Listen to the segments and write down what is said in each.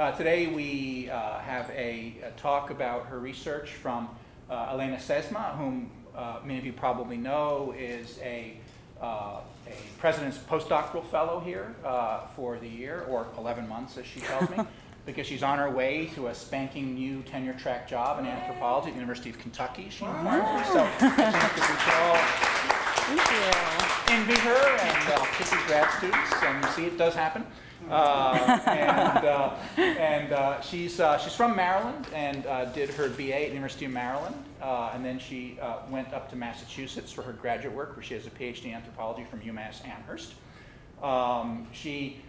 Uh, today we uh, have a, a, talk about her research from uh, Elena Sesma, whom uh, many of you probably know is a, uh, a president's postdoctoral fellow here uh, for the year, or 11 months as she tells me, because she's on her way to a spanking new tenure track job in anthropology at the University of Kentucky, she informs me. So I think that we should all Thank you. envy her and uh, these grad students, and you see it does happen. Uh, and uh, and uh, she's, uh, she's from Maryland and uh, did her BA at the University of Maryland. and then she went up to Massachusetts for her graduate work, where she has a PhD in anthropology from UMass Amherst. Um, she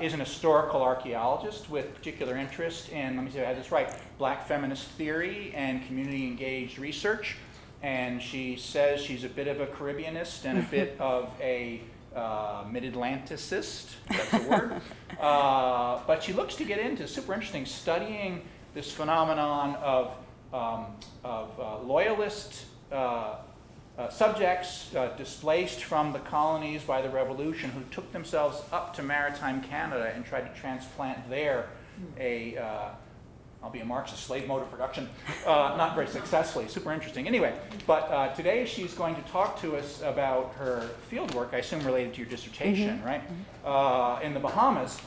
is an historical archaeologist with particular interest in, let me see if I have this right, black feminist theory and community engaged research and she says she's a bit of a Caribbeanist and a bit of a uh, mid-Atlanticist, that's the word. Uh, but she looks to get into, super interesting, studying this phenomenon of, um, of uh, loyalist uh, uh, subjects uh, displaced from the colonies by the revolution who took themselves up to maritime Canada and tried to transplant there a I'll be a Marxist slave mode of production, uh, not very successfully, super interesting. Anyway, but uh, today she's going to talk to us about her field work, I assume related to your dissertation, mm -hmm. right? Uh, in the Bahamas,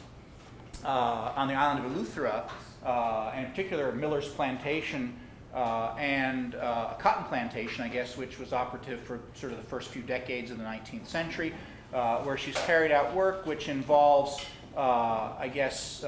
uh, on the island of Eleuthera, uh, in particular Miller's Plantation uh, and a cotton plantation, I guess, which was operative for sort of the first few decades of the 19th century, where she's carried out work which involves, I guess,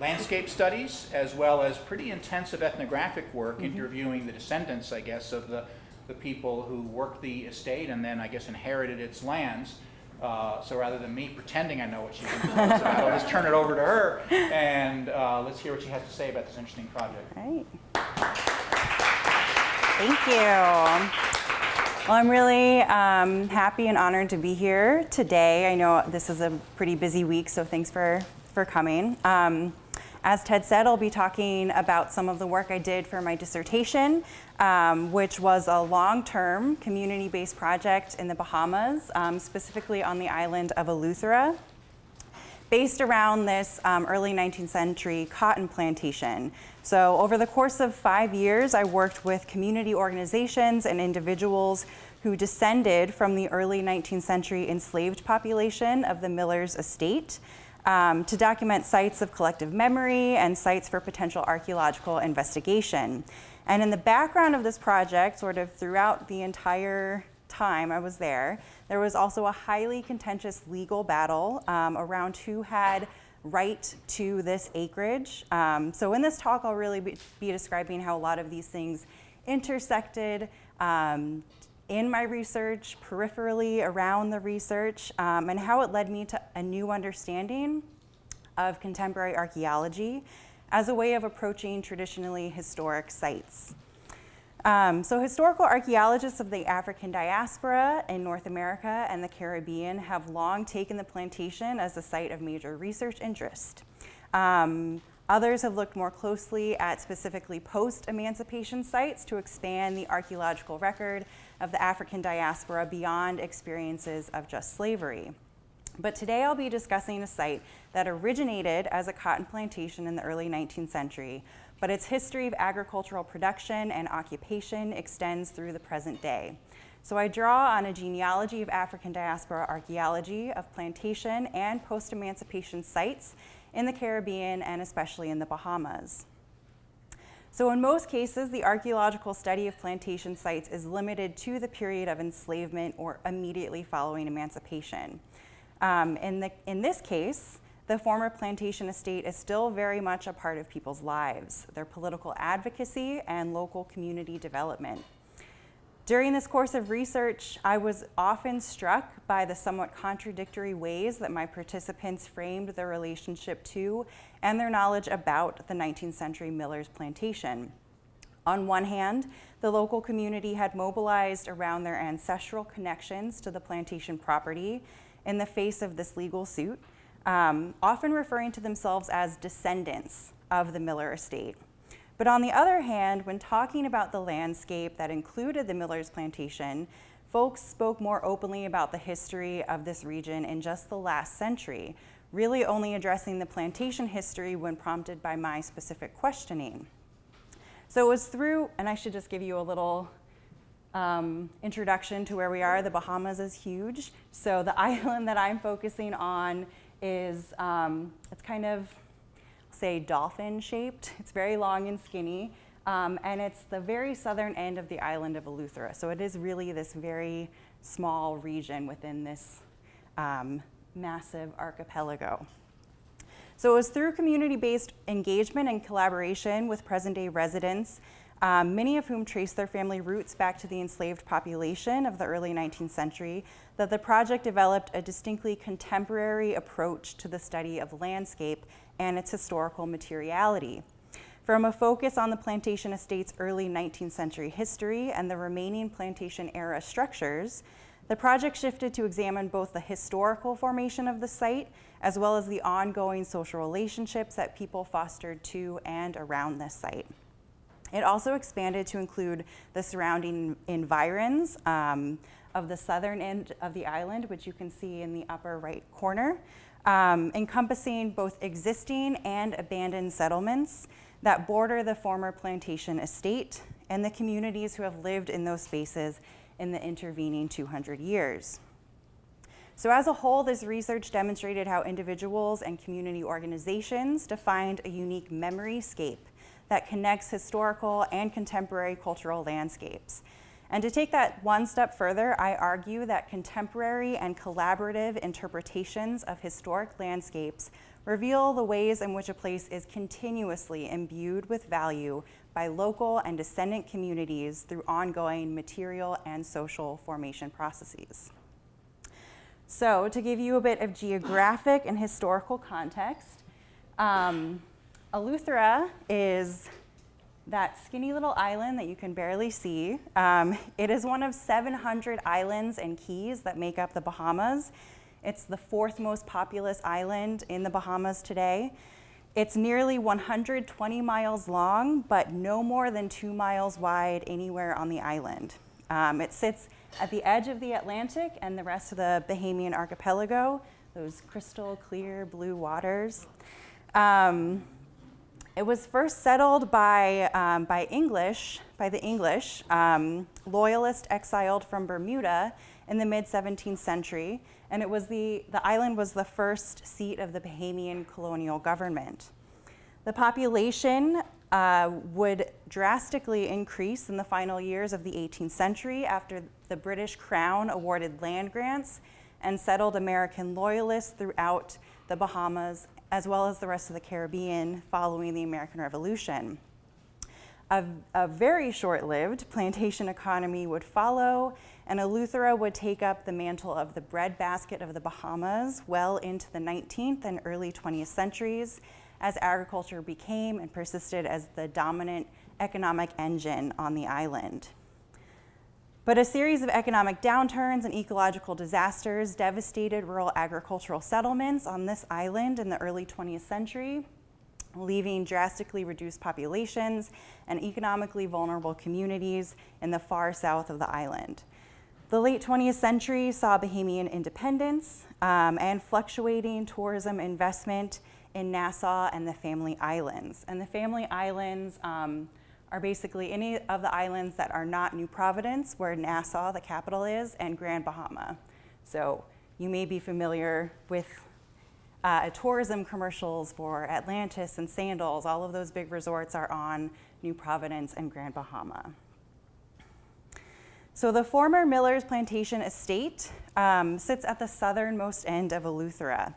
landscape studies as well as pretty intensive ethnographic work mm -hmm. interviewing the descendants, I guess, of the, the people who worked the estate and then, I guess, inherited its lands. Uh, so rather than me pretending I know what she's about, I'll just turn it over to her and uh, let's hear what she has to say about this interesting project. Great. Thank you. Well, I'm really um, happy and honored to be here today. I know this is a pretty busy week, so thanks for, for coming. Um, as Ted said, I'll be talking about some of the work I did for my dissertation, um, which was a long-term community-based project in the Bahamas, um, specifically on the island of Eleuthera, based around this um, early 19th century cotton plantation. So over the course of five years, I worked with community organizations and individuals who descended from the early 19th century enslaved population of the Miller's estate um, to document sites of collective memory and sites for potential archaeological investigation. And in the background of this project, sort of throughout the entire time I was there, there was also a highly contentious legal battle um, around who had right to this acreage. Um, so in this talk, I'll really be, be, describing how a lot of these things intersected, um, in my research, peripherally around the research, um, and how it led me to a new understanding of contemporary archaeology as a way of approaching traditionally historic sites. Um, so historical archaeologists of the African diaspora in North America and the Caribbean have long taken the plantation as a site of major research interest. Um, others have looked more closely at specifically post-emancipation sites to expand the archaeological record of the African diaspora beyond experiences of just slavery. But today I'll be discussing a site that originated as a cotton plantation in the early 19th century, but its history of agricultural production and occupation extends through the present day. So I draw on a genealogy of African diaspora archaeology of plantation and post-emancipation sites in the Caribbean and especially in the Bahamas. So in most cases, the archaeological study of plantation sites is limited to the period of enslavement or immediately following emancipation. Um, in, the, in this case, the former plantation estate is still very much a part of people's lives, their political advocacy and local community development. During this course of research, I was often struck by the somewhat contradictory ways that my participants framed their relationship to and their knowledge about the 19th century Miller's plantation. On one hand, the local community had mobilized around their ancestral connections to the plantation property in the face of this legal suit, um, often referring to themselves as descendants of the Miller estate. But on the other hand, when talking about the landscape that included the Miller's plantation, folks spoke more openly about the history of this region in just the last century, really only addressing the plantation history when prompted by my specific questioning. So it was through, and I should just give you a little um, introduction to where we are. The Bahamas is huge. So the island that I'm focusing on is, um, it's kind of, say, dolphin shaped. It's very long and skinny. Um, and it's the very southern end of the island of Eleuthera. So it is really this very small region within this um, massive archipelago. So it was through community-based engagement and collaboration with present-day residents, um, many of whom trace their family roots back to the enslaved population of the early 19th century, that the project developed a distinctly contemporary approach to the study of landscape and its historical materiality. From a focus on the plantation estate's early 19th century history and the remaining plantation era structures, the project shifted to examine both the historical formation of the site as well as the ongoing social relationships that people fostered to and around this site. It also expanded to include the surrounding environs um, of the southern end of the island, which you can see in the upper right corner, um, encompassing both existing and abandoned settlements that border the former plantation estate and the communities who have lived in those spaces in the intervening 200 years. So as a whole, this research demonstrated how individuals and community organizations defined a unique memory scape that connects historical and contemporary cultural landscapes. And to take that one step further, I argue that contemporary and collaborative interpretations of historic landscapes reveal the ways in which a place is continuously imbued with value by local and descendant communities through ongoing material and social formation processes. So to give you a bit of geographic and historical context, um, Eleuthera is that skinny little island that you can barely see. Um, it is one of 700 islands and keys that make up the Bahamas. It's the fourth most populous island in the Bahamas today. It's nearly 120 miles long, but no more than two miles wide anywhere on the island. Um, it sits at the edge of the Atlantic and the rest of the Bahamian archipelago, those crystal clear blue waters. Um, it was first settled by, um, by English, by the English, um, loyalists exiled from Bermuda in the mid 17th century, and it was the, the island was the first seat of the Bahamian colonial government. The population uh, would drastically increase in the final years of the 18th century after the British Crown awarded land grants and settled American loyalists throughout the Bahamas as well as the rest of the Caribbean following the American Revolution. A, a very short-lived plantation economy would follow, and Eleuthera would take up the mantle of the breadbasket of the Bahamas well into the 19th and early 20th centuries as agriculture became and persisted as the dominant economic engine on the island. But a series of economic downturns and ecological disasters devastated rural agricultural settlements on this island in the early 20th century, leaving drastically reduced populations and economically vulnerable communities in the far south of the island. The late 20th century saw Bahamian independence um, and fluctuating tourism investment in Nassau and the Family Islands. And the Family Islands um, are basically any of the islands that are not New Providence, where Nassau, the capital is, and Grand Bahama. So you may be familiar with uh, tourism commercials for Atlantis and Sandals. All of those big resorts are on New Providence and Grand Bahama. So the former Miller's Plantation Estate um, sits at the southernmost end of Eleuthera.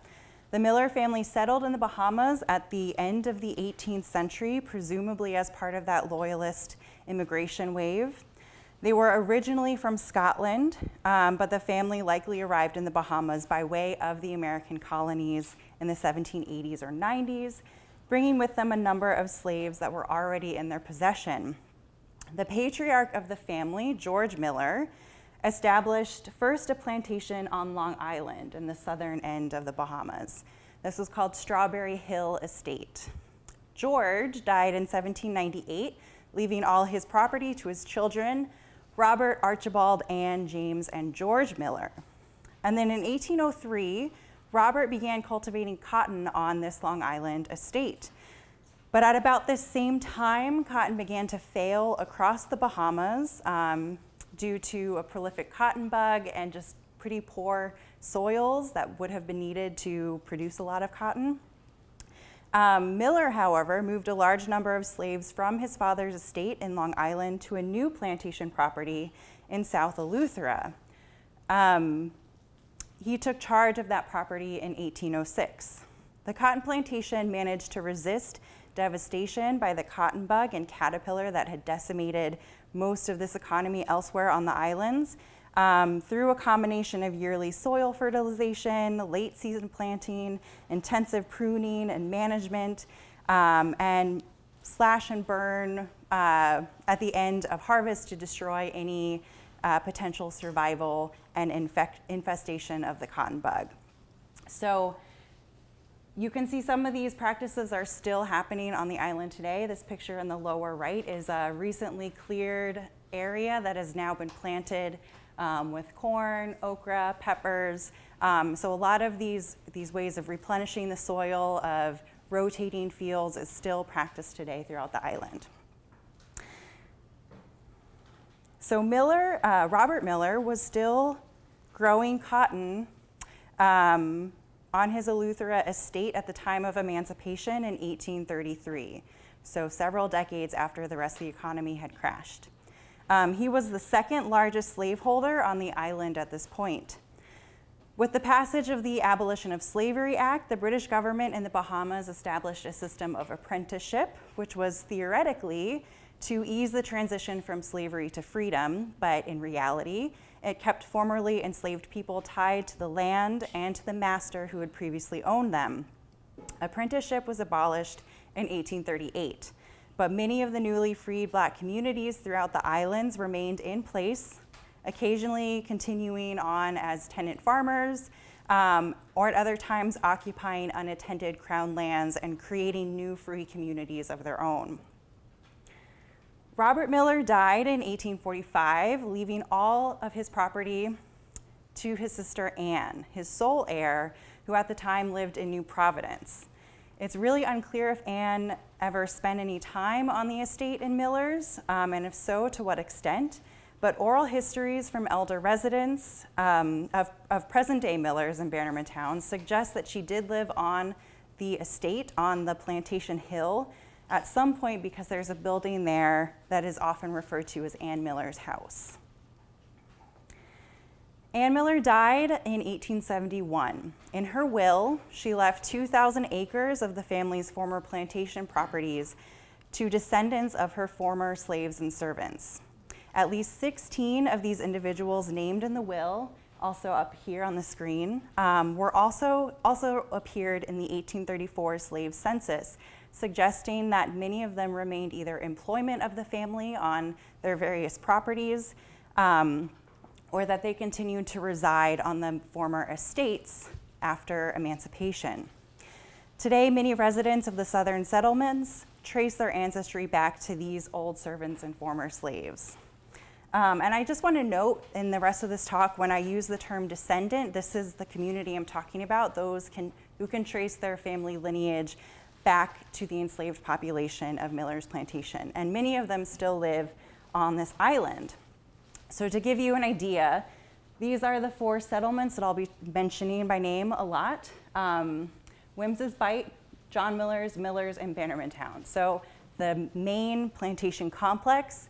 The Miller family settled in the Bahamas at the end of the 18th century, presumably as part of that loyalist immigration wave. They were originally from Scotland, um, but the family likely arrived in the Bahamas by way of the American colonies in the 1780s or 90s, bringing with them a number of slaves that were already in their possession. The patriarch of the family, George Miller, established first a plantation on Long Island in the southern end of the Bahamas. This was called Strawberry Hill Estate. George died in 1798, leaving all his property to his children, Robert, Archibald, Anne, James, and George Miller. And then in 1803, Robert began cultivating cotton on this Long Island estate. But at about this same time, cotton began to fail across the Bahamas um, due to a prolific cotton bug and just pretty poor soils that would have been needed to produce a lot of cotton. Um, Miller, however, moved a large number of slaves from his father's estate in Long Island to a new plantation property in South Eleuthera. Um, he took charge of that property in 1806. The cotton plantation managed to resist devastation by the cotton bug and caterpillar that had decimated most of this economy elsewhere on the islands um, through a combination of yearly soil fertilization, late season planting, intensive pruning and management, um, and slash and burn uh, at the end of harvest to destroy any uh, potential survival and infestation of the cotton bug. So you can see some of these practices are still happening on the island today. This picture in the lower right is a recently cleared area that has now been planted um, with corn, okra, peppers. Um, so a lot of these, these ways of replenishing the soil, of rotating fields is still practiced today throughout the island. So Miller, uh, Robert Miller was still growing cotton um, on his Eleuthera estate at the time of emancipation in 1833, so several decades after the rest of the economy had crashed. Um, he was the second largest slaveholder on the island at this point. With the passage of the Abolition of Slavery Act, the British government in the Bahamas established a system of apprenticeship, which was theoretically to ease the transition from slavery to freedom, but in reality, it kept formerly enslaved people tied to the land and to the master who had previously owned them. Apprenticeship was abolished in 1838, but many of the newly freed black communities throughout the islands remained in place, occasionally continuing on as tenant farmers, um, or at other times occupying unattended crown lands and creating new free communities of their own. Robert Miller died in 1845, leaving all of his property to his sister Anne, his sole heir, who at the time lived in New Providence. It's really unclear if Anne ever spent any time on the estate in Miller's, um, and if so, to what extent. But oral histories from elder residents um, of, of present day Millers in Bannermantown suggest that she did live on the estate on the Plantation Hill at some point because there's a building there that is often referred to as Ann Miller's house. Ann Miller died in 1871. In her will, she left 2,000 acres of the family's former plantation properties to descendants of her former slaves and servants. At least 16 of these individuals named in the will, also up here on the screen, um, were also, also appeared in the 1834 slave census, suggesting that many of them remained either employment of the family on their various properties um, or that they continued to reside on the former estates after emancipation. Today, many residents of the southern settlements trace their ancestry back to these old servants and former slaves. Um, and I just want to note in the rest of this talk, when I use the term descendant, this is the community I'm talking about, those can, who can trace their family lineage back to the enslaved population of Miller's Plantation. And many of them still live on this island. So to give you an idea, these are the four settlements that I'll be mentioning by name a lot. Um, Wemyss Bight, John Miller's, Miller's, and Bannerman Town. So the main plantation complex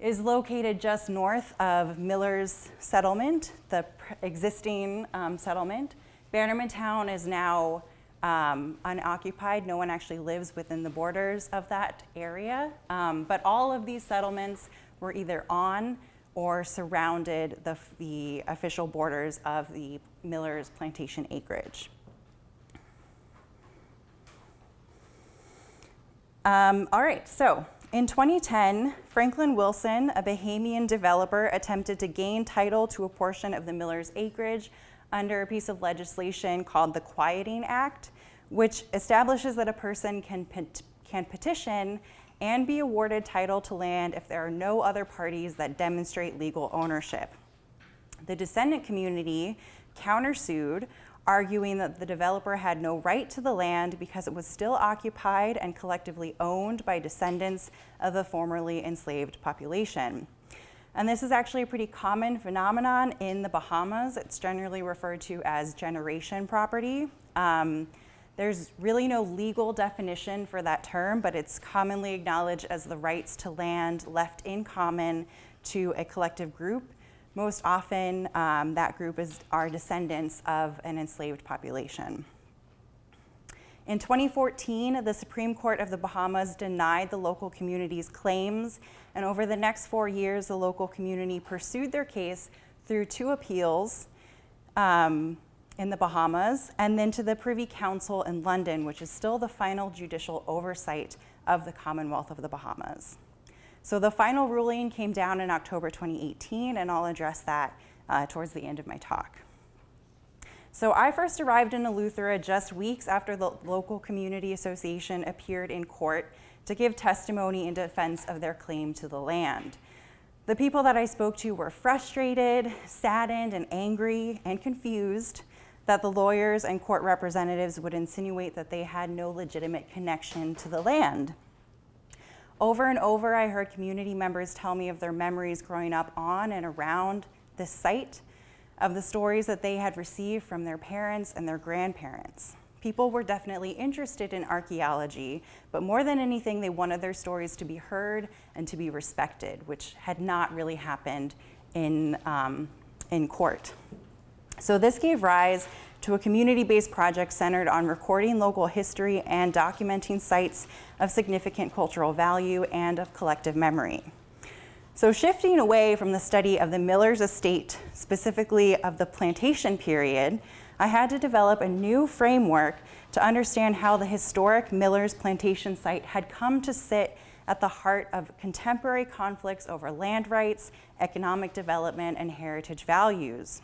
is located just north of Miller's settlement, the existing um, settlement. Bannermantown is now um, unoccupied. No one actually lives within the borders of that area. Um, but all of these settlements were either on or surrounded the, the official borders of the Miller's plantation acreage. Um, all right, so in 2010, Franklin Wilson, a Bahamian developer, attempted to gain title to a portion of the Miller's acreage under a piece of legislation called the Quieting Act, which establishes that a person can, pet can petition and be awarded title to land if there are no other parties that demonstrate legal ownership. The descendant community countersued, arguing that the developer had no right to the land because it was still occupied and collectively owned by descendants of the formerly enslaved population. And this is actually a pretty common phenomenon in the Bahamas. It's generally referred to as generation property. Um, there's really no legal definition for that term, but it's commonly acknowledged as the rights to land left in common to a collective group. Most often, um, that group is our descendants of an enslaved population. In 2014, the Supreme Court of the Bahamas denied the local community's claims, and over the next four years, the local community pursued their case through two appeals um, in the Bahamas and then to the Privy Council in London, which is still the final judicial oversight of the Commonwealth of the Bahamas. So the final ruling came down in October 2018, and I'll address that uh, towards the end of my talk. So I first arrived in Eleuthera just weeks after the local community association appeared in court to give testimony in defense of their claim to the land. The people that I spoke to were frustrated, saddened, and angry and confused that the lawyers and court representatives would insinuate that they had no legitimate connection to the land. Over and over, I heard community members tell me of their memories growing up on and around this site of the stories that they had received from their parents and their grandparents. People were definitely interested in archaeology, but more than anything, they wanted their stories to be heard and to be respected, which had not really happened in, um, in court. So this gave rise to a community-based project centered on recording local history and documenting sites of significant cultural value and of collective memory. So shifting away from the study of the Miller's estate, specifically of the plantation period, I had to develop a new framework to understand how the historic Miller's plantation site had come to sit at the heart of contemporary conflicts over land rights, economic development, and heritage values.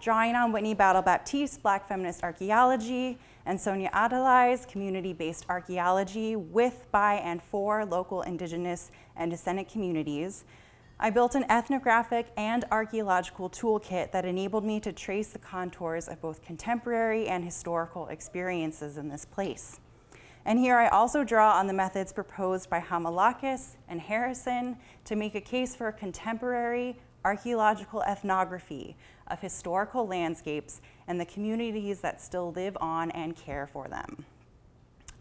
Drawing on Whitney Battle Baptiste, Black Feminist Archaeology, and Sonya Atalay's community-based archaeology with, by, and for local indigenous and descendant communities, I built an ethnographic and archaeological toolkit that enabled me to trace the contours of both contemporary and historical experiences in this place. And here I also draw on the methods proposed by Hamilakis and Harrison to make a case for a contemporary archaeological ethnography of historical landscapes and the communities that still live on and care for them.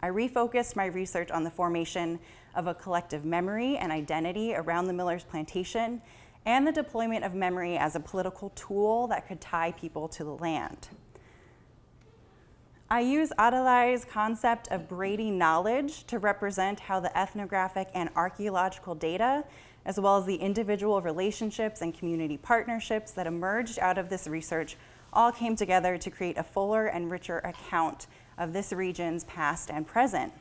I refocused my research on the formation of a collective memory and identity around the Miller's plantation and the deployment of memory as a political tool that could tie people to the land. I use Atalay's concept of braiding knowledge to represent how the ethnographic and archaeological data as well as the individual relationships and community partnerships that emerged out of this research all came together to create a fuller and richer account of this region's past and present.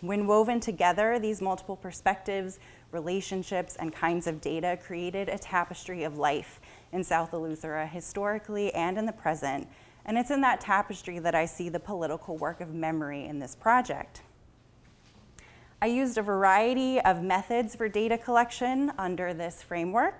When woven together, these multiple perspectives, relationships, and kinds of data created a tapestry of life in South Eleuthera historically and in the present, and it's in that tapestry that I see the political work of memory in this project. I used a variety of methods for data collection under this framework.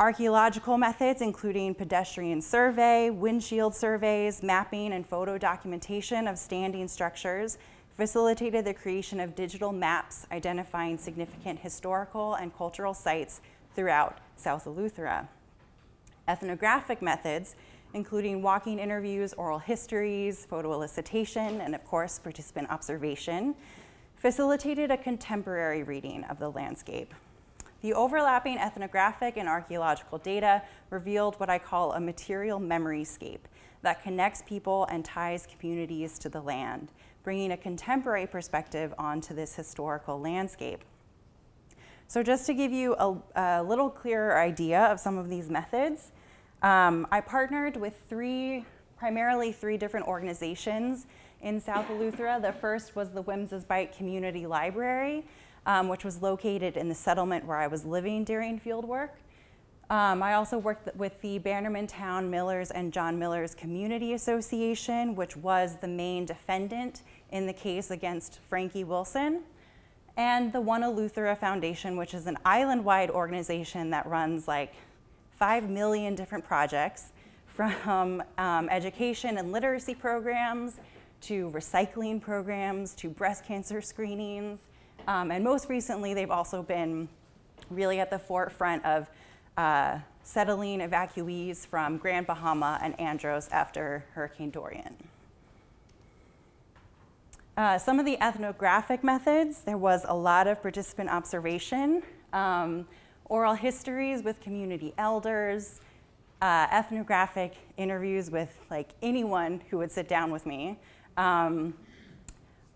Archaeological methods, including pedestrian survey, windshield surveys, mapping, and photo documentation of standing structures, facilitated the creation of digital maps identifying significant historical and cultural sites throughout South Eleuthera. Ethnographic methods, including walking interviews, oral histories, photo elicitation, and of course, participant observation, facilitated a contemporary reading of the landscape. The overlapping ethnographic and archaeological data revealed what I call a material memory scape that connects people and ties communities to the land, bringing a contemporary perspective onto this historical landscape. So just to give you a, a little clearer idea of some of these methods, um, I partnered with three, primarily three different organizations in South Eleuthera. The first was the Wemyss Bight Community Library, um, which was located in the settlement where I was living during field work. Um, I also worked with the Bannerman Town Millers and John Millers Community Association, which was the main defendant in the case against Frankie Wilson, and the One Eleuthera Foundation, which is an island-wide organization that runs like 5 million different projects from um, education and literacy programs to recycling programs to breast cancer screenings. Um, and most recently, they've also been really at the forefront of uh, settling evacuees from Grand Bahama and Andros after Hurricane Dorian. Uh, some of the ethnographic methods, there was a lot of participant observation, um, oral histories with community elders, uh, ethnographic interviews with like anyone who would sit down with me. Um,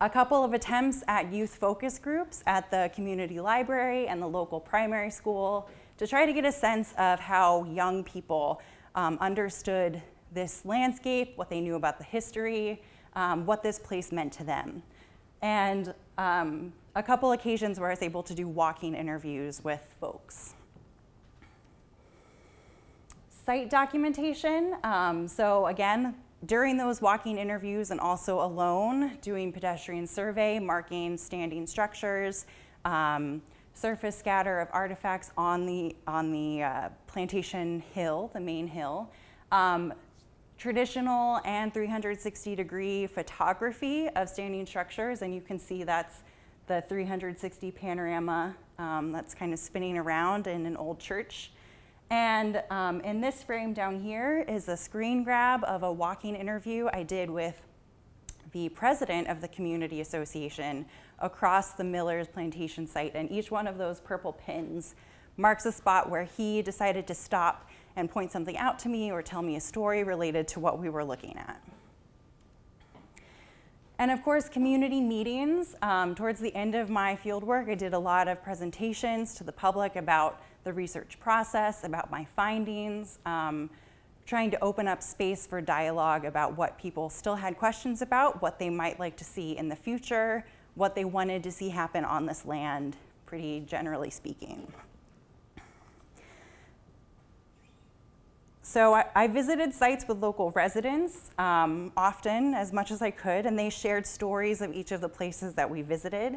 a couple of attempts at youth focus groups at the community library and the local primary school to try to get a sense of how young people um, understood this landscape, what they knew about the history, um, what this place meant to them. And um, a couple occasions where I was able to do walking interviews with folks. Site documentation. Um, so again, during those walking interviews and also alone, doing pedestrian survey, marking standing structures, um, surface scatter of artifacts on the, on the uh, plantation hill, the main hill. Um, traditional and 360 degree photography of standing structures, and you can see that's the 360 panorama um, that's kind of spinning around in an old church. And um, in this frame down here is a screen grab of a walking interview I did with the president of the community association across the Miller's plantation site. And each one of those purple pins marks a spot where he decided to stop and point something out to me or tell me a story related to what we were looking at. And of course, community meetings. Um, towards the end of my fieldwork, I did a lot of presentations to the public about the research process, about my findings, um, trying to open up space for dialogue about what people still had questions about, what they might like to see in the future, what they wanted to see happen on this land, pretty generally speaking. So I, I, visited sites with local residents um, often, as much as I could, and they shared stories of each of the places that we visited.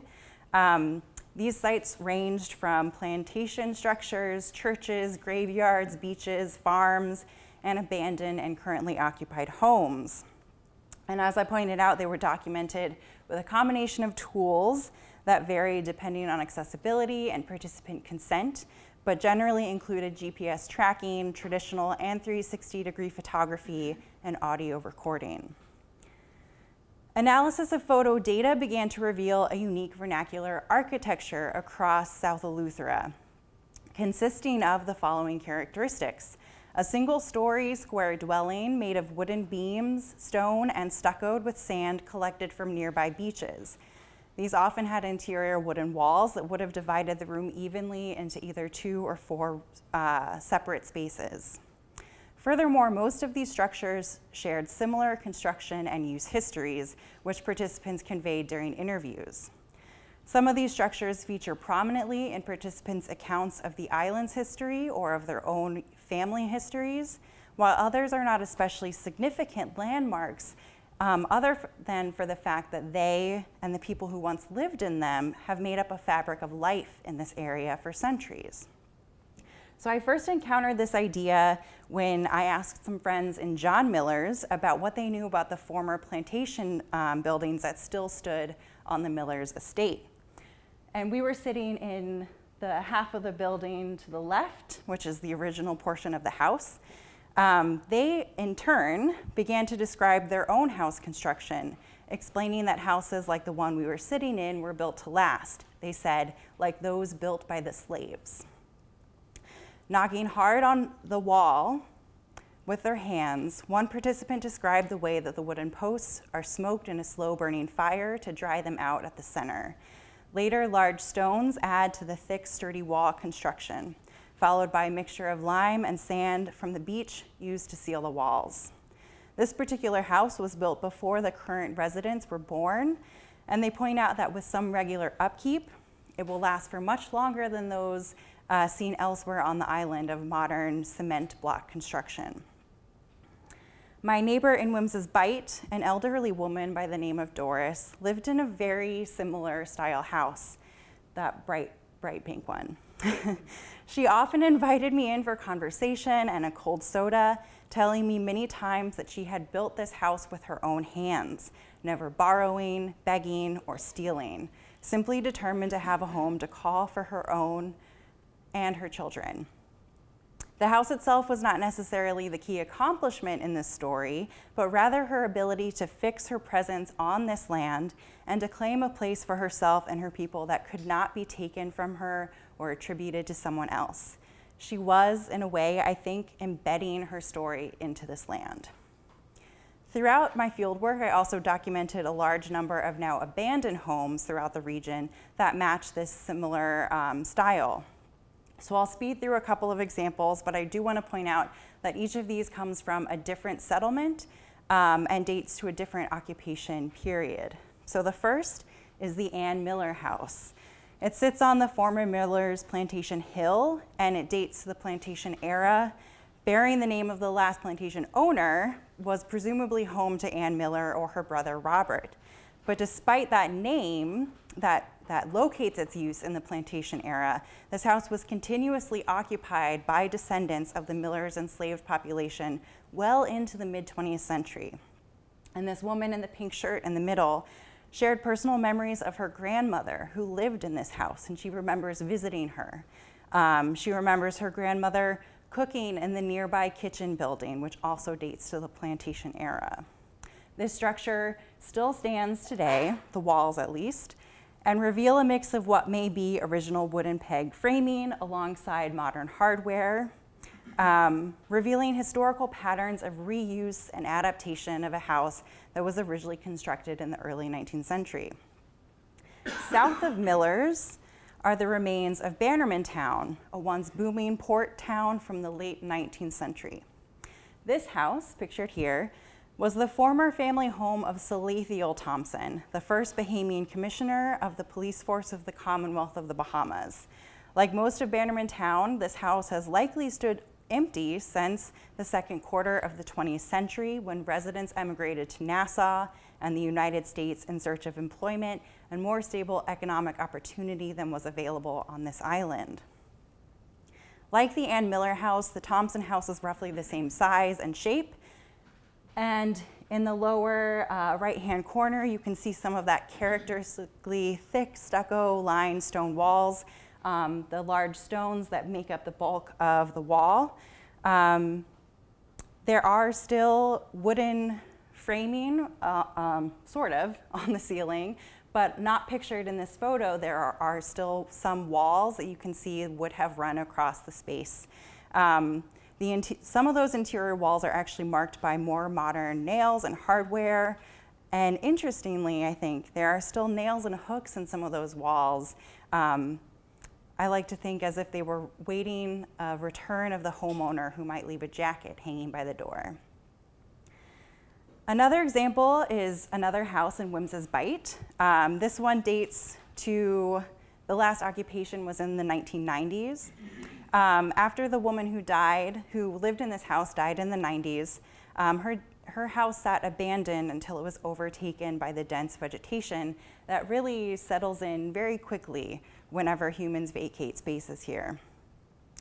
Um, these sites ranged from plantation structures, churches, graveyards, beaches, farms, and abandoned and currently occupied homes. And as I pointed out, they were documented with a combination of tools that vary depending on accessibility and participant consent, but generally included GPS tracking, traditional and 360 degree photography, and audio recording. Analysis of photo data began to reveal a unique vernacular architecture across South Eleuthera, consisting of the following characteristics. A single story square dwelling made of wooden beams, stone, and stuccoed with sand collected from nearby beaches. These often had interior wooden walls that would have divided the room evenly into either two or four uh, separate spaces. Furthermore, most of these structures shared similar construction and use histories, which participants conveyed during interviews. Some of these structures feature prominently in participants' accounts of the island's history or of their own family histories, while others are not especially significant landmarks um, other than for the fact that they and the people who once lived in them have made up a fabric of life in this area for centuries. So I first encountered this idea when I asked some friends in John Miller's about what they knew about the former plantation um, buildings that still stood on the Miller's estate. And we were sitting in the half of the building to the left, which is the original portion of the house, um, they, in turn, began to describe their own house construction, explaining that houses like the one we were sitting in were built to last. They said, like those built by the slaves. Knocking hard on the wall with their hands, one participant described the way that the wooden posts are smoked in a slow burning fire to dry them out at the center. Later, large stones add to the thick, sturdy wall construction followed by a mixture of lime and sand from the beach used to seal the walls. This particular house was built before the current residents were born, and they point out that with some regular upkeep, it will last for much longer than those uh, seen elsewhere on the island of modern cement block construction. My neighbor in Wemyss Bight, an elderly woman by the name of Doris, lived in a very similar style house, that bright, bright pink one. she often invited me in for conversation and a cold soda, telling me many times that she had built this house with her own hands, never borrowing, begging, or stealing, simply determined to have a home to call for her own and her children. The house itself was not necessarily the key accomplishment in this story, but rather her ability to fix her presence on this land and to claim a place for herself and her people that could not be taken from her or attributed to someone else. She was, in a way, I think, embedding her story into this land. Throughout my fieldwork, I also documented a large number of now abandoned homes throughout the region that match this similar um, style. So I'll speed through a couple of examples, but I do want to point out that each of these comes from a different settlement um, and dates to a different occupation period. So the first is the Ann Miller House. It sits on the former Miller's Plantation Hill, and it dates to the plantation era. Bearing the name of the last plantation owner was presumably home to Ann Miller or her brother Robert. But despite that name, that that locates its use in the plantation era, this house was continuously occupied by descendants of the Miller's enslaved population well into the mid 20th century. And this woman in the pink shirt in the middle shared personal memories of her grandmother who lived in this house, and she remembers visiting her. Um, she remembers her grandmother cooking in the nearby kitchen building, which also dates to the plantation era. This structure still stands today, the walls at least, and reveal a mix of what may be original wooden peg framing alongside modern hardware, um, revealing historical patterns of reuse and adaptation of a house that was originally constructed in the early 19th century. South of Millers are the remains of Bannerman Town, a once booming port town from the late 19th century. This house, pictured here, was the former family home of Salathiel Thompson, the first Bahamian commissioner of the police force of the Commonwealth of the Bahamas. Like most of Bannerman Town, this house has likely stood empty since the second quarter of the 20th century when residents emigrated to Nassau and the United States in search of employment and more stable economic opportunity than was available on this island. Like the Ann Miller house, the Thompson house is roughly the same size and shape, and in the lower uh, right-hand corner, you can see some of that characteristically thick stucco lined stone walls, um, the large stones that make up the bulk of the wall. Um, there are still wooden framing, uh, um, sort of, on the ceiling, but not pictured in this photo. There are, are, still some walls that you can see would have run across the space. Um, the some of those interior walls are actually marked by more modern nails and hardware. And interestingly, I think, there are still nails and hooks in some of those walls. Um, I like to think as if they were waiting a return of the homeowner who might leave a jacket hanging by the door. Another example is another house in Wemyss Bight. Um, this one dates to the last occupation was in the 1990s. Um, after the woman who died, who lived in this house, died in the 90s, um, her, her house sat abandoned until it was overtaken by the dense vegetation that really settles in very quickly whenever humans vacate spaces here.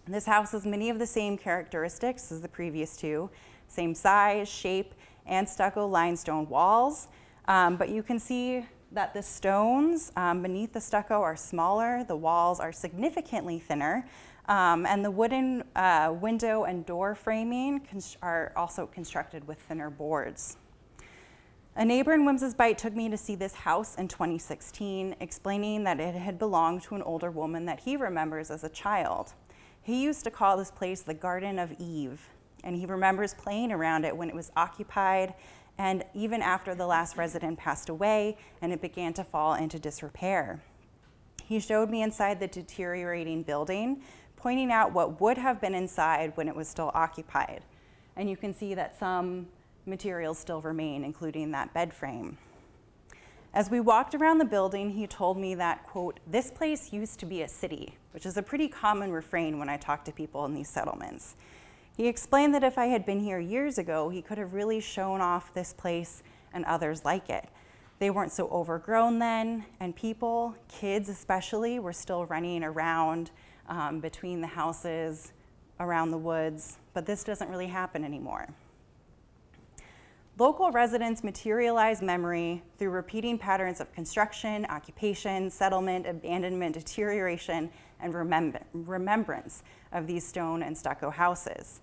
This house has many of the same characteristics as the previous two, same size, shape, and stucco limestone walls, um, but you can see that the stones um, beneath the stucco are smaller, the walls are significantly thinner, um, and the wooden uh, window and door framing are also constructed with thinner boards. A neighbor in Wemyss Bight took me to see this house in 2016, explaining that it had belonged to an older woman that he remembers as a child. He used to call this place the Garden of Eve, and he remembers playing around it when it was occupied and even after the last resident passed away and it began to fall into disrepair. He showed me inside the deteriorating building, pointing out what would have been inside when it was still occupied. And you can see that some materials still remain, including that bed frame. As we walked around the building, he told me that, quote, this place used to be a city, which is a pretty common refrain when I talk to people in these settlements. He explained that if I had been here years ago, he could have really shown off this place and others like it. They weren't so overgrown then, and people, kids especially, were still running around um, between the houses, around the woods, but this doesn't really happen anymore. Local residents materialize memory through repeating patterns of construction, occupation, settlement, abandonment, deterioration, and remember remembrance of these stone and stucco houses.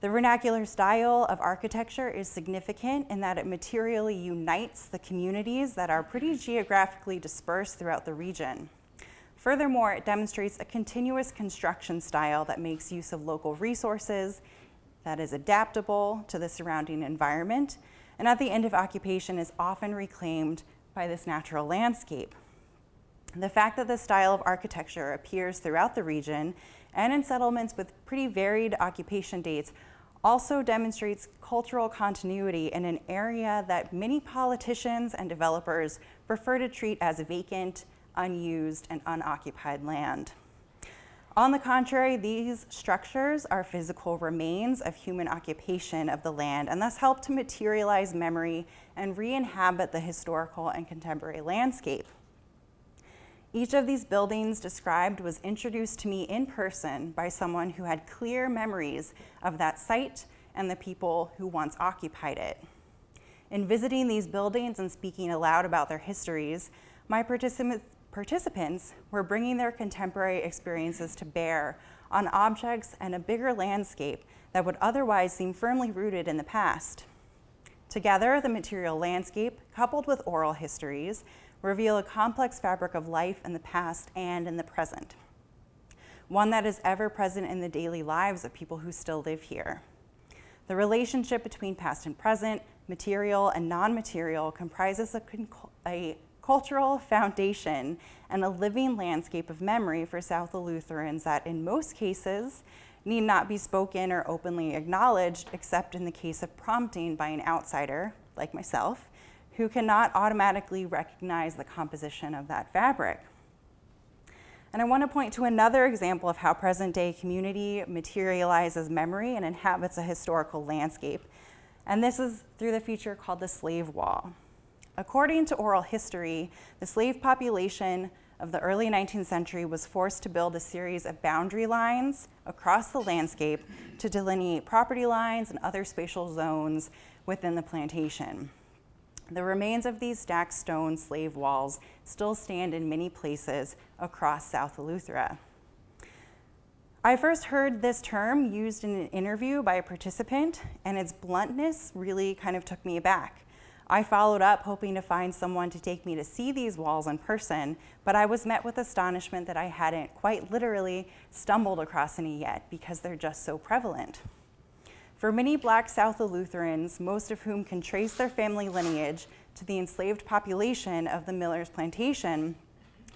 The vernacular style of architecture is significant in that it materially unites the communities that are pretty geographically dispersed throughout the region. Furthermore, it demonstrates a continuous construction style that makes use of local resources, that is adaptable to the surrounding environment, and at the end of occupation is often reclaimed by this natural landscape. The fact that this style of architecture appears throughout the region and in settlements with pretty varied occupation dates also demonstrates cultural continuity in an area that many politicians and developers prefer to treat as vacant, unused, and unoccupied land. On the contrary, these structures are physical remains of human occupation of the land and thus help to materialize memory and re-inhabit the historical and contemporary landscape. Each of these buildings described was introduced to me in person by someone who had clear memories of that site and the people who once occupied it. In visiting these buildings and speaking aloud about their histories, my participants participants were bringing their contemporary experiences to bear on objects and a bigger landscape that would otherwise seem firmly rooted in the past. Together, the material landscape, coupled with oral histories, reveal a complex fabric of life in the past and in the present, one that is ever present in the daily lives of people who still live here. The relationship between past and present, material and non-material comprises a, a cultural foundation and a living landscape of memory for South Eleutherans that in most cases need not be spoken or openly acknowledged except in the case of prompting by an outsider, like myself, who cannot automatically recognize the composition of that fabric. And I want to point to another example of how present day community materializes memory and inhabits a historical landscape. And this is through the feature called the slave wall. According to oral history, the slave population of the early 19th century was forced to build a series of boundary lines across the landscape to delineate property lines and other spatial zones within the plantation. The remains of these stacked stone slave walls still stand in many places across South Eleuthera. I first heard this term used in an interview by a participant, and its bluntness really kind of took me aback. I followed up hoping to find someone to take me to see these walls in person, but I was met with astonishment that I hadn't quite literally stumbled across any yet because they're just so prevalent. For many black South Eleutherans, most of whom can trace their family lineage to the enslaved population of the Miller's plantation,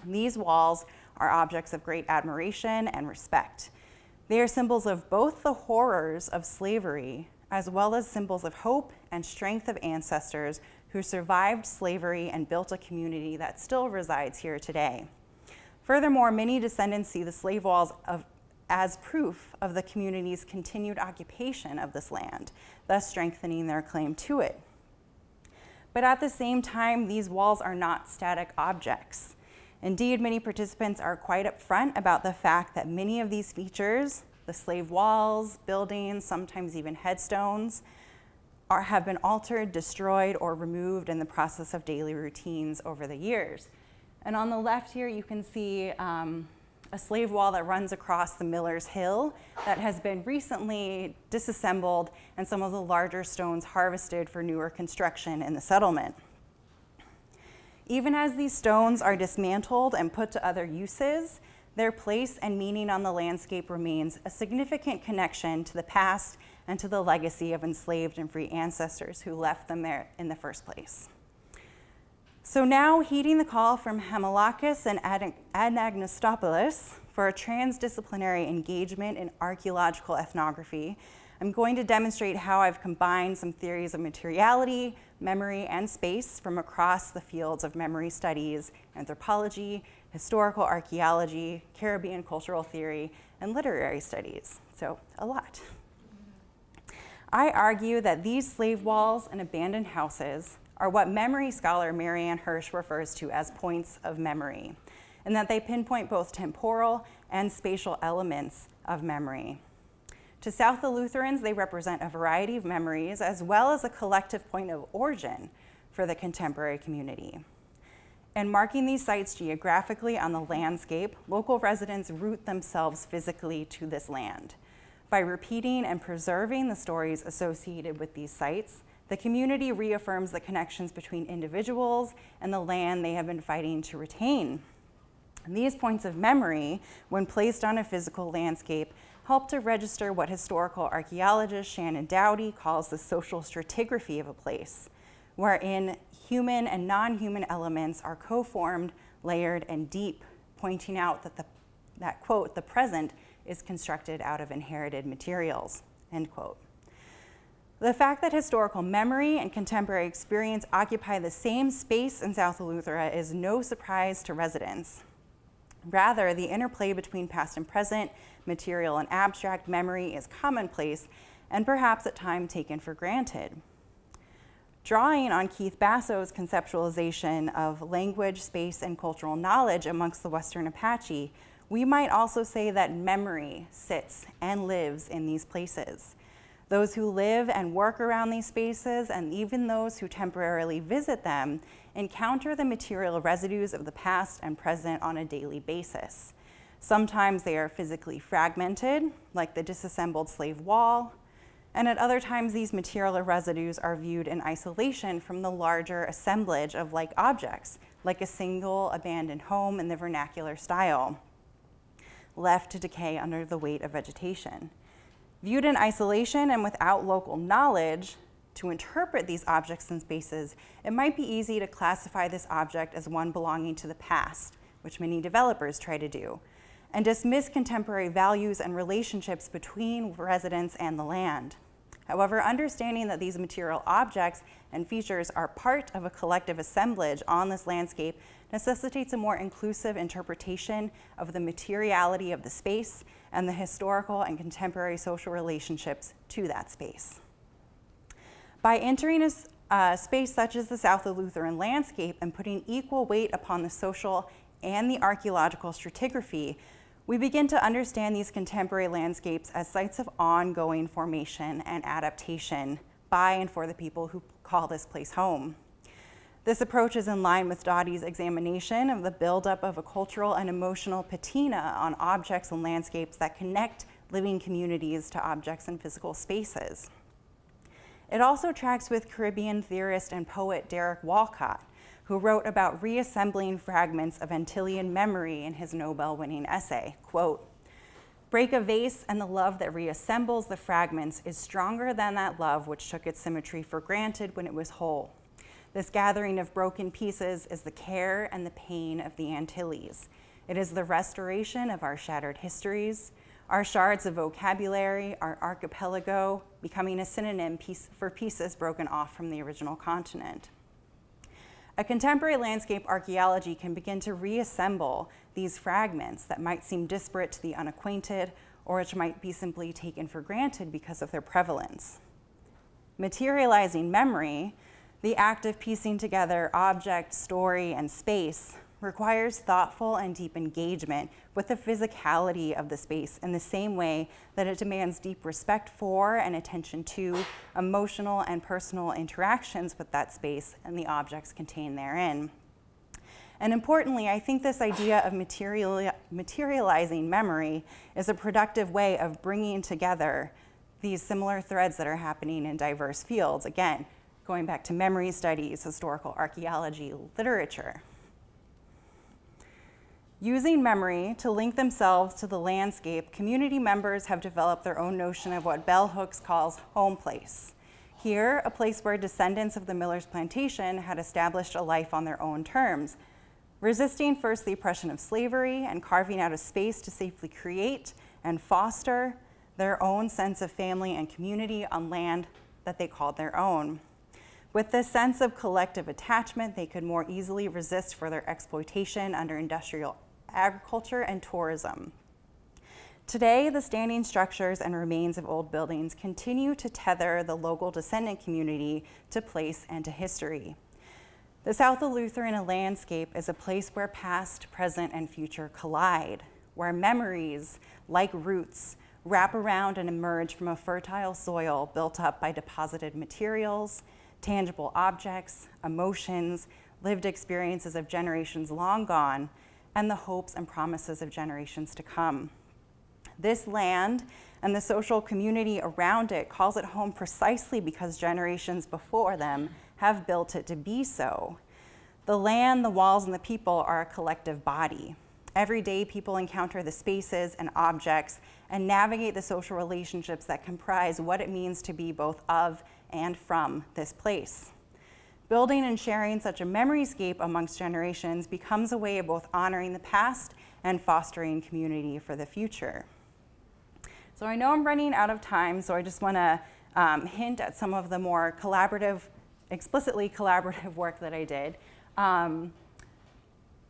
these walls are objects of great admiration and respect. They are symbols of both the horrors of slavery as well as symbols of hope and strength of ancestors who survived slavery and built a community that still resides here today. Furthermore, many descendants see the slave walls of as proof of the community's continued occupation of this land, thus strengthening their claim to it. But at the same time, these walls are not static objects. Indeed, many participants are quite upfront about the fact that many of these features, the slave walls, buildings, sometimes even headstones, are, have been altered, destroyed, or removed in the process of daily routines over the years. And on the left here, you can see um, a slave wall that runs across the Miller's Hill that has been recently disassembled and some of the larger stones harvested for newer construction in the settlement. Even as these stones are dismantled and put to other uses, their place and meaning on the landscape remains a significant connection to the past and to the legacy of enslaved and free ancestors who left them there in the first place. So now, heeding the call from Hamilakis and Anagnostopoulos for a transdisciplinary engagement in archaeological ethnography, I'm going to demonstrate how I've combined some theories of materiality, memory, and space from across the fields of memory studies, anthropology, historical archaeology, Caribbean cultural theory, and literary studies. So, a lot. I argue that these slave walls and abandoned houses are what memory scholar Marianne Hirsch refers to as points of memory. and that they pinpoint both temporal and spatial elements of memory. To South Eleutherans, they represent a variety of memories as well as a collective point of origin for the contemporary community. And marking these sites geographically on the landscape, local residents root themselves physically to this land. By repeating and preserving the stories associated with these sites, the community reaffirms the connections between individuals and the land they have been fighting to retain. And these points of memory, when placed on a physical landscape, help to register what historical archaeologist Shannon Dawdy calls the social stratigraphy of a place, wherein human and non-human elements are co-formed, layered, and deep, pointing out that the, that quote, the present is constructed out of inherited materials, end quote. The fact that historical memory and contemporary experience occupy the same space in South Eleuthera is no surprise to residents. Rather, the interplay between past and present, material and abstract memory is commonplace and perhaps at times taken for granted. Drawing on Keith Basso's conceptualization of language, space, and cultural knowledge amongst the Western Apache, we might also say that memory sits and lives in these places. Those who live and work around these spaces, and even those who temporarily visit them, encounter the material residues of the past and present on a daily basis. Sometimes they are physically fragmented, like the disassembled slave wall, and at other times these material residues are viewed in isolation from the larger assemblage of like objects, like a single abandoned home in the vernacular style, left to decay under the weight of vegetation. Viewed in isolation and without local knowledge, to interpret these objects and spaces, it might be easy to classify this object as one belonging to the past, which many developers try to do, and dismiss contemporary values and relationships between residents and the land. However, understanding that these material objects and features are part of a collective assemblage on this landscape necessitates a more inclusive interpretation of the materiality of the space and the historical and contemporary social relationships to that space. By entering a uh, space such as the South Eleutheran landscape and putting equal weight upon the social and the archaeological stratigraphy, we begin to understand these contemporary landscapes as sites of ongoing formation and adaptation by and for the people who call this place home. This approach is in line with Dawdy's examination of the buildup of a cultural and emotional patina on objects and landscapes that connect living communities to objects and physical spaces. It also tracks with Caribbean theorist and poet Derek Walcott, who wrote about reassembling fragments of Antillean memory in his Nobel-winning essay, quote, break a vase and the love that reassembles the fragments is stronger than that love which took its symmetry for granted when it was whole. This gathering of broken pieces is the care and the pain of the Antilles. It is the restoration of our shattered histories, our shards of vocabulary, our archipelago, becoming a synonym piece for pieces broken off from the original continent. A contemporary landscape archaeology can begin to reassemble these fragments that might seem disparate to the unacquainted or which might be simply taken for granted because of their prevalence. Materializing memory, the act of piecing together object, story, and space requires thoughtful and deep engagement with the physicality of the space in the same way that it demands deep respect for and attention to emotional and personal interactions with that space and the objects contained therein. And importantly, I think this idea of material, materializing memory is a productive way of bringing together these similar threads that are happening in diverse fields. Again, going back to memory studies, historical archaeology, literature. Using memory to link themselves to the landscape, community members have developed their own notion of what Bell Hooks calls home place. Here, a place where descendants of the Miller's plantation had established a life on their own terms, resisting first the oppression of slavery and carving out a space to safely create and foster their own sense of family and community on land that they called their own. With this sense of collective attachment, they could more easily resist further exploitation under industrial agriculture, and tourism. Today, the standing structures and remains of old buildings continue to tether the local descendant community to place and to history. The South Eleutheran landscape is a place where past, present, and future collide, where memories, like roots, wrap around and emerge from a fertile soil built up by deposited materials, tangible objects, emotions, lived experiences of generations long gone, and the hopes and promises of generations to come. This land and the social community around it calls it home precisely because generations before them have built it to be so. The land, the walls, and the people are a collective body. Every day, people encounter the spaces and objects and navigate the social relationships that comprise what it means to be both of and from this place. Building and sharing such a memoryscape amongst generations becomes a way of both honoring the past and fostering community for the future. So I know I'm running out of time, so I just want to um, hint at some of the more collaborative, explicitly collaborative work that I did. Um,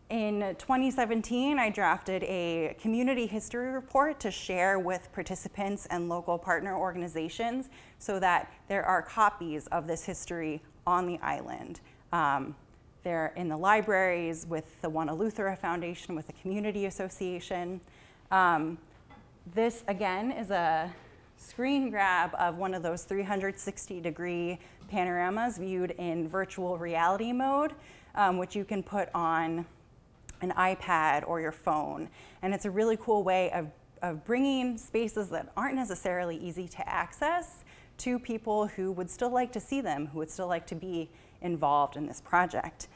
in 2017, I drafted a community history report to share with participants and local partner organizations so that there are copies of this history on the island. Um, they're in the libraries with the One Eleuthera Foundation, with the Community Association. Um, this, again, is a screen grab of one of those 360 degree panoramas viewed in virtual reality mode, um, which you can put on an iPad or your phone. And it's a really cool way of, of bringing spaces that aren't necessarily easy to access to people who would still like to see them, who would still like to be involved in this project.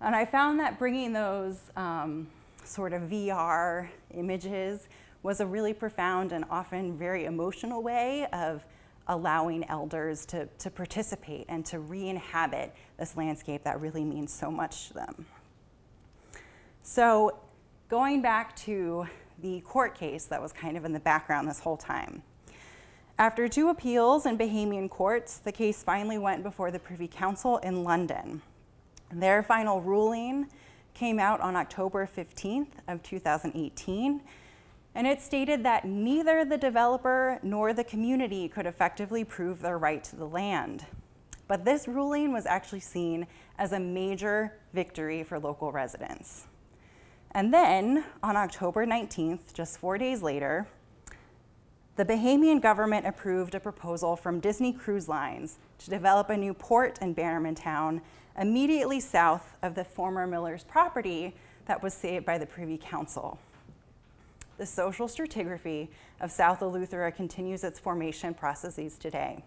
And I found that bringing those um, sort of VR images was a really profound and often very emotional way of allowing elders to, to participate and to re-inhabit this landscape that really means so much to them. So going back to the court case that was kind of in the background this whole time. After two appeals in Bahamian courts, the case finally went before the Privy Council in London. Their final ruling came out on October 15th of 2018, and it stated that neither the developer nor the community could effectively prove their right to the land. But this ruling was actually seen as a major victory for local residents. And then on October 19th, just four days later, the Bahamian government approved a proposal from Disney Cruise Lines to develop a new port in Bannermantown immediately south of the former Miller's property that was saved by the Privy Council. The social stratigraphy of South Eleuthera continues its formation processes today.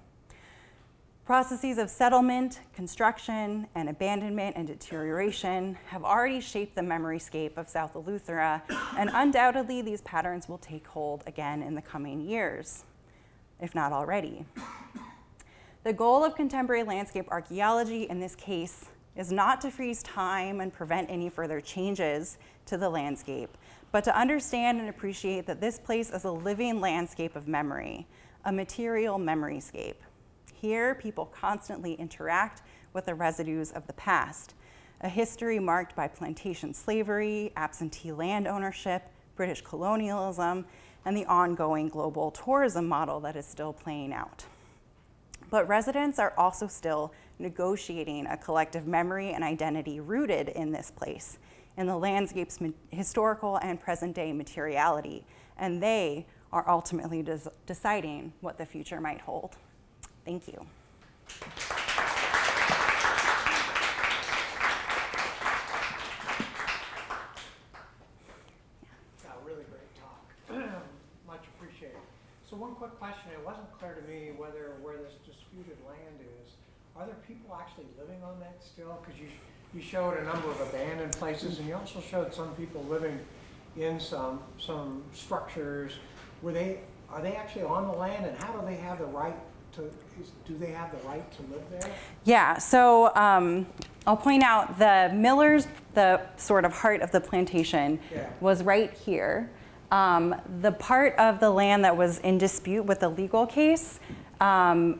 Processes of settlement, construction, and abandonment and deterioration have already shaped the memoryscape of South Eleuthera, and undoubtedly these patterns will take hold again in the coming years, if not already. The goal of contemporary landscape archaeology in this case is not to freeze time and prevent any further changes to the landscape, but to understand and appreciate that this place is a living landscape of memory, a material memoryscape. Here, people constantly interact with the residues of the past, a history marked by plantation slavery, absentee land ownership, British colonialism, and the ongoing global tourism model that is still playing out. But residents are also still negotiating a collective memory and identity rooted in this place, in the landscape's historical and present day materiality, and they are ultimately deciding what the future might hold. Thank you. Yeah, really great talk. Much appreciated. So one quick question, it wasn't clear to me whether where this disputed land is, are there people actually living on that still? Because you, you showed a number of abandoned places and you also showed some people living in some, some structures. Were they, are they actually on the land and how do they have the right to, is, do they have the right to live there? Yeah, so um, I'll point out the Miller's, the sort of heart of the plantation, Yeah. was right here. Um, the part of the land that was in dispute with the legal case um,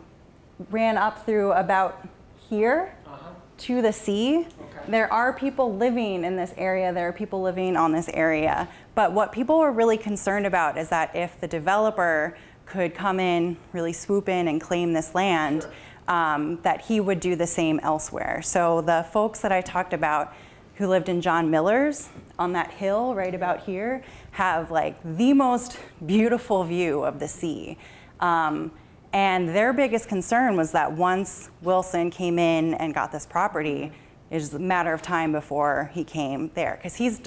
ran up through about here Uh-huh. to the sea. Okay. There are people living in this area, there are people living on this area. But what people were really concerned about is that if the developer could come in, really swoop in and claim this land, um, that he would do the same elsewhere. So the folks that I talked about who lived in John Miller's on that hill right about here have like the most beautiful view of the sea. Um, and their biggest concern was that once Wilson came in and got this property, it was a matter of time before he came there. Because he's,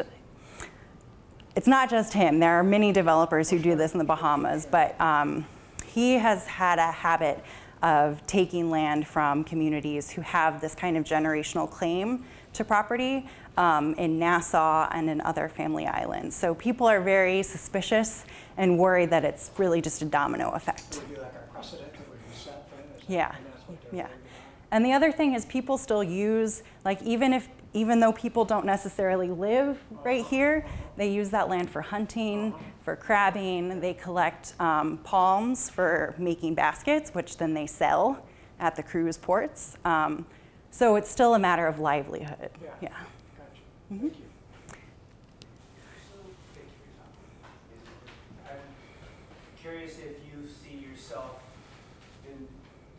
it's not just him. There are many developers who do this in the Bahamas, but um, he has had a habit of taking land from communities who have this kind of generational claim to property um, in Nassau and in other family islands. So people are very suspicious and worried that it's really just a domino effect. Like a precedent that would be set then? is that- Yeah, and that's what they're yeah. And the other thing is people still use, like even if, even though people don't necessarily live right here, they use that land for hunting, for crabbing. They collect um, palms for making baskets, which then they sell at the cruise ports. Um, so it's still a matter of livelihood. Yeah. Yeah. Gotcha, Mm-hmm. thank you. I'm curious if you see yourself in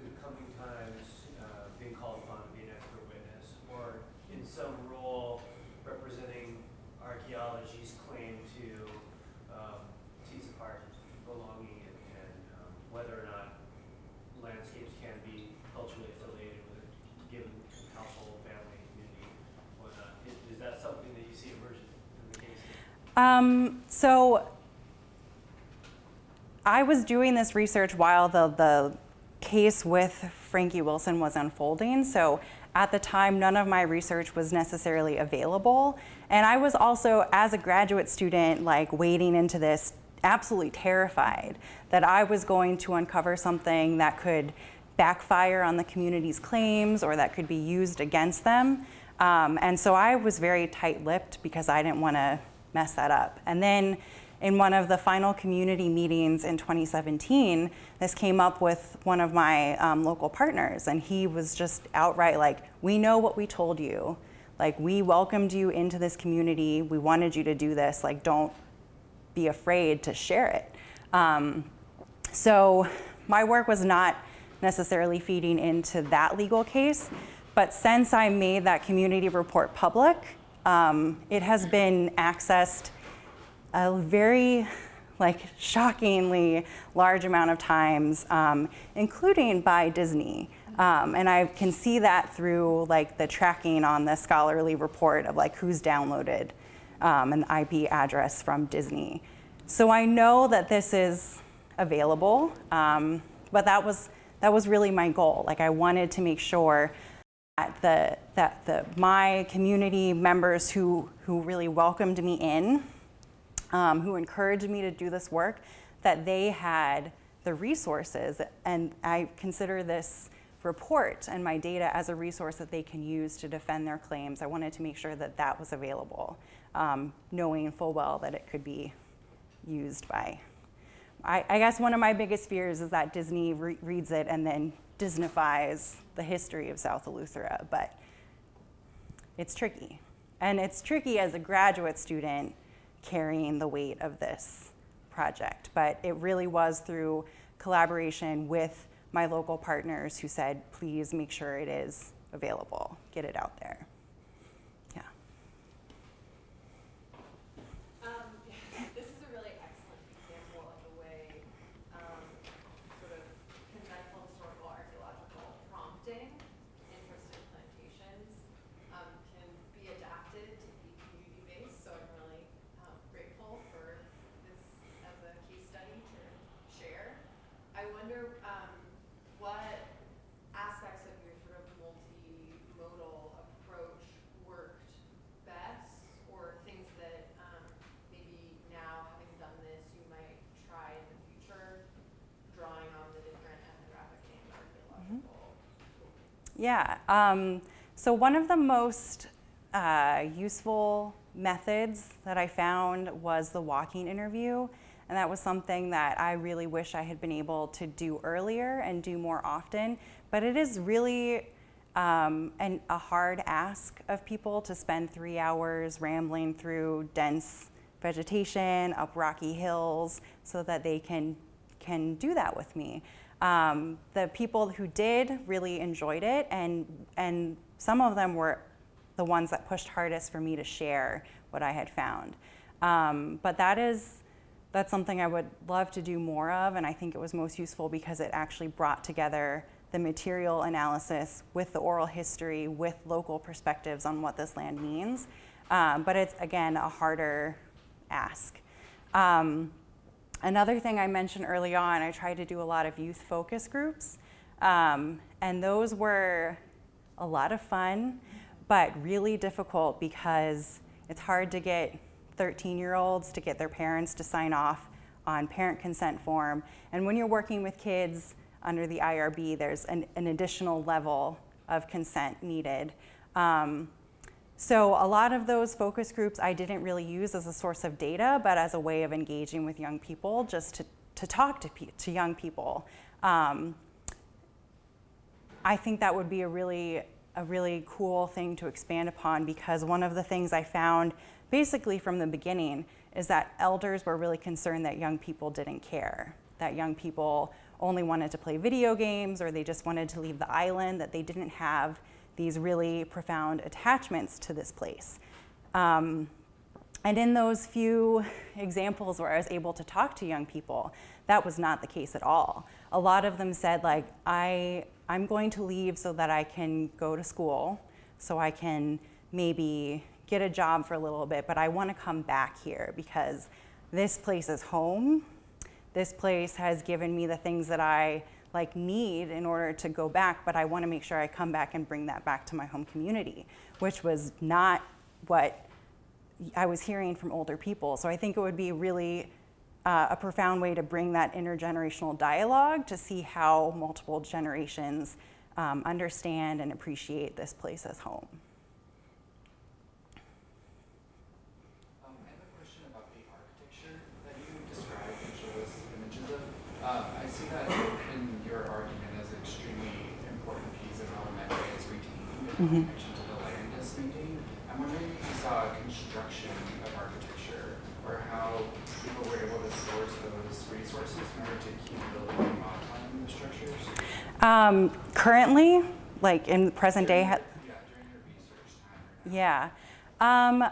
the coming times uh, being called upon to be an expert witness, or in some role representing archaeology's claim to um, tease apart belonging and, and um, whether or not landscapes can be culturally affiliated with a given household, family, community, whatnot. Is, is that something that you see emerging in the case? Um, so I was doing this research while the, the case with Frankie Wilson was unfolding. So at the time, none of my research was necessarily available. And I was also, as a graduate student, like wading into this, absolutely terrified that I was going to uncover something that could backfire on the community's claims or that could be used against them. Um, and so I was very tight lipped because I didn't want to mess that up. And then in one of the final community meetings in 2017, this came up with one of my um, local partners, and he was just outright like, We know what we told you. Like, we welcomed you into this community. We wanted you to do this. Like, don't be afraid to share it. Um, so my work was not necessarily feeding into that legal case, but since I made that community report public, um, it has been accessed a very like shockingly large amount of times, um, including by Disney. Um, and I can see that through like the tracking on the scholarly report of like who's downloaded um, an IP address from Disney. So I know that this is available, um, but that was that was really my goal. Like I wanted to make sure the that the my community members who who really welcomed me in, um, who encouraged me to do this work, that they had the resources, and I consider this report and my data as a resource that they can use to defend their claims. I wanted to make sure that that was available, um, knowing full well that it could be used by. I, I guess one of my biggest fears is that Disney re- reads it and then Disneyfies the history of South Eleuthera, but it's tricky. And it's tricky as a graduate student carrying the weight of this project. But it really was through collaboration with my local partners who said, please make sure it is available, get it out there. Yeah. Um, this is a really excellent example of the way, um, sort of conventional historical archaeological prompting, interest in plantations, um, can be adapted to be community-based, so I'm really, um, grateful for this as a case study to share. I wonder, um, what aspects of your sort of multimodal approach worked best, or things that, um, maybe now, having done this, you might try in the future, drawing on the different ethnographic and archaeological tools? Yeah. Um, so one of the most uh, useful methods that I found was the walking interview. And that was something that I really wish I had been able to do earlier and do more often. But it is really um, an, a hard ask of people to spend three hours rambling through dense vegetation, up rocky hills, so that they can, can do that with me. Um, the people who did really enjoyed it, and, and some of them were the ones that pushed hardest for me to share what I had found. Um, but that is, that's something I would love to do more of, and I think it was most useful because it actually brought together the material analysis with the oral history, with local perspectives on what this land means. Um, but it's, again, a harder ask. Um, another thing I mentioned early on, I tried to do a lot of youth focus groups. Um, and those were a lot of fun, but really difficult because it's hard to get 13 year olds to get their parents to sign off on parent consent form. And when you're working with kids under the IRB, there's an, an additional level of consent needed. Um, so a lot of those focus groups I didn't really use as a source of data, but as a way of engaging with young people, just to, to talk to, to young people. Um, I think that would be a really, a really cool thing to expand upon because one of the things I found basically from the beginning is that elders were really concerned that young people didn't care, that young people only wanted to play video games or they just wanted to leave the island, that they didn't have these really profound attachments to this place. Um, and in those few examples where I was able to talk to young people, that was not the case at all. A lot of them said, like, I, I'm going to leave so that I can go to school, so I can maybe get a job for a little bit, but I want to come back here because this place is home. This place has given me the things that I like need in order to go back, but I want to make sure I come back and bring that back to my home community, which was not what I was hearing from older people. So I think it would be really uh, a profound way to bring that intergenerational dialogue to see how multiple generations um, understand and appreciate this place as home. Um, and a question about the architecture that I question about the architecture that you described and showed us images of. Um, I see that in your argument as an extremely important piece of how Medway is Mhm. connection to the land is maintained. I'm wondering if you saw a construction of architecture or how people were able to source those resources in order to keep building and modifying the structures. Um, currently, like in the present day, ha- Yeah, during your research time. Yeah. Um,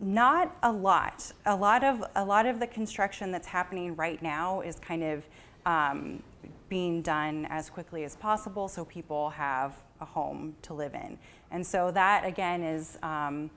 not a lot. A lot of a lot of the construction that's happening right now is kind of um, being done as quickly as possible so people have a home to live in. And so that again is um,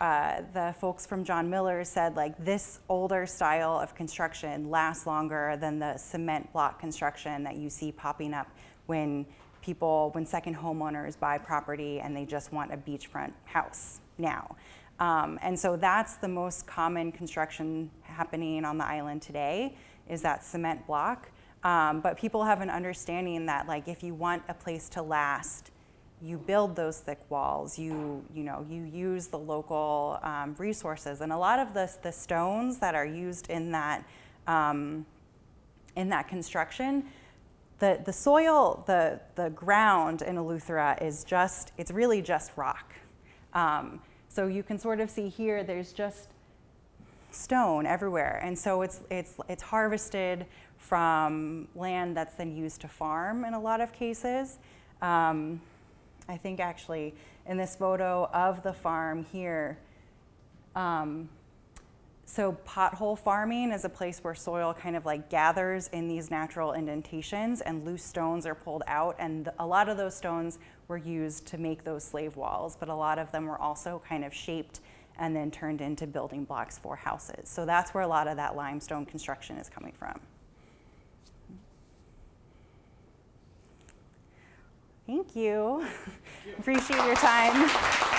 uh, the folks from John Miller said like this older style of construction lasts longer than the cement block construction that you see popping up when people, when second homeowners buy property and they just want a beachfront house now. Um, and so that's the most common construction happening on the island today is that cement block. Um, but people have an understanding that like if you want a place to last, you build those thick walls. You you know you use the local um, resources, and a lot of the the stones that are used in that um, in that construction the, the soil, the, the ground in Eleuthera is just, it's really just rock. Um, so you can sort of see here, there's just stone everywhere. And so it's, it's, it's harvested from land that's then used to farm in a lot of cases. Um, I think actually in this photo of the farm here, um, so pothole farming is a place where soil kind of like gathers in these natural indentations and loose stones are pulled out and a lot of those stones were used to make those slave walls, but a lot of them were also kind of shaped and then turned into building blocks for houses. So that's where a lot of that limestone construction is coming from. Thank you. Appreciate your time.